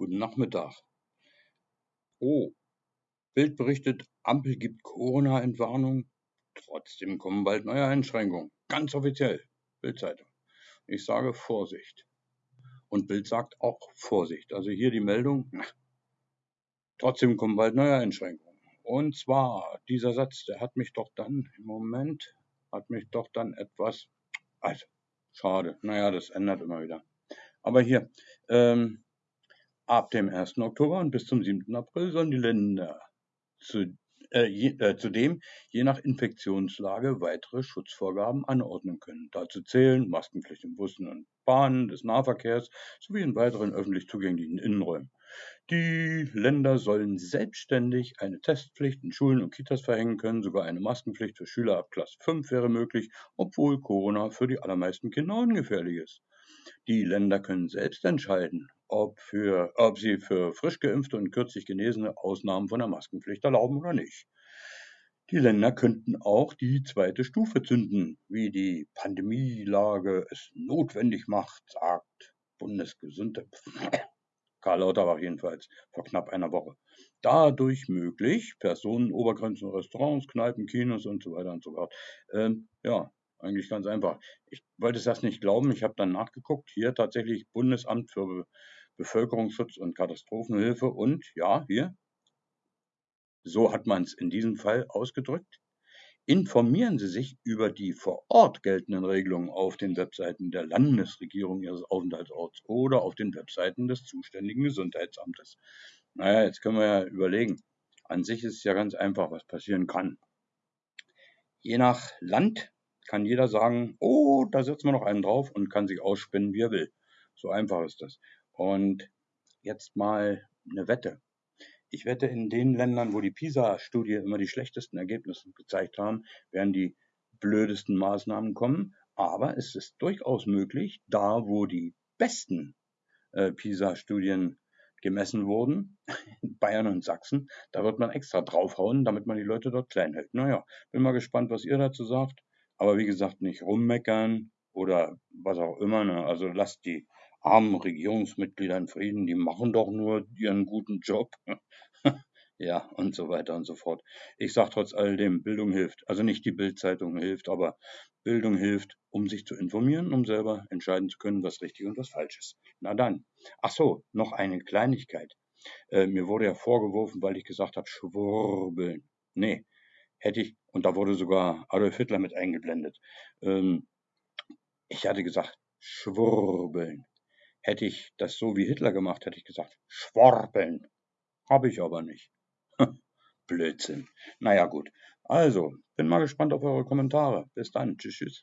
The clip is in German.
Guten Nachmittag. Oh, Bild berichtet, Ampel gibt Corona-Entwarnung. Trotzdem kommen bald neue Einschränkungen. Ganz offiziell. Bildzeitung. Ich sage Vorsicht. Und Bild sagt auch Vorsicht. Also hier die Meldung. Trotzdem kommen bald neue Einschränkungen. Und zwar, dieser Satz, der hat mich doch dann, im Moment, hat mich doch dann etwas, also, schade. Naja, das ändert immer wieder. Aber hier, ähm, Ab dem 1. Oktober und bis zum 7. April sollen die Länder zu, äh, je, äh, zudem je nach Infektionslage weitere Schutzvorgaben anordnen können. Dazu zählen Maskenpflicht in Bussen und Bahnen des Nahverkehrs sowie in weiteren öffentlich zugänglichen Innenräumen. Die Länder sollen selbstständig eine Testpflicht in Schulen und Kitas verhängen können. Sogar eine Maskenpflicht für Schüler ab Klasse 5 wäre möglich, obwohl Corona für die allermeisten Kinder ungefährlich ist. Die Länder können selbst entscheiden, ob, für, ob sie für frisch geimpfte und kürzlich Genesene Ausnahmen von der Maskenpflicht erlauben oder nicht. Die Länder könnten auch die zweite Stufe zünden, wie die Pandemielage es notwendig macht, sagt Bundesgesundheit. Karl Lauterbach jedenfalls vor knapp einer Woche. Dadurch möglich, Personenobergrenzen, Restaurants, Kneipen, Kinos und so weiter und so fort. Ähm, ja, eigentlich ganz einfach. Ich wollte es das nicht glauben. Ich habe dann nachgeguckt. Hier tatsächlich Bundesamt für Bevölkerungsschutz und Katastrophenhilfe und ja, hier, so hat man es in diesem Fall ausgedrückt. Informieren Sie sich über die vor Ort geltenden Regelungen auf den Webseiten der Landesregierung Ihres Aufenthaltsorts oder auf den Webseiten des zuständigen Gesundheitsamtes. Naja, jetzt können wir ja überlegen. An sich ist es ja ganz einfach, was passieren kann. Je nach Land kann jeder sagen, oh, da setzen wir noch einen drauf und kann sich ausspinnen, wie er will. So einfach ist das. Und jetzt mal eine Wette. Ich wette, in den Ländern, wo die PISA-Studie immer die schlechtesten Ergebnisse gezeigt haben, werden die blödesten Maßnahmen kommen. Aber es ist durchaus möglich, da wo die besten äh, PISA-Studien gemessen wurden, Bayern und Sachsen, da wird man extra draufhauen, damit man die Leute dort klein hält. Naja, bin mal gespannt, was ihr dazu sagt. Aber wie gesagt, nicht rummeckern oder was auch immer. Ne? Also lasst die armen Regierungsmitglieder in Frieden, die machen doch nur ihren guten Job. ja, und so weiter und so fort. Ich sage trotz alledem, Bildung hilft. Also nicht die Bildzeitung hilft, aber Bildung hilft, um sich zu informieren, um selber entscheiden zu können, was richtig und was falsch ist. Na dann. Ach so, noch eine Kleinigkeit. Äh, mir wurde ja vorgeworfen, weil ich gesagt habe, schwurbeln. Nee, hätte ich, und da wurde sogar Adolf Hitler mit eingeblendet. Ähm, ich hatte gesagt, schwurbeln. Hätte ich das so wie Hitler gemacht, hätte ich gesagt, schworbeln. Habe ich aber nicht. Blödsinn. Naja, gut. Also, bin mal gespannt auf eure Kommentare. Bis dann. Tschüss, tschüss.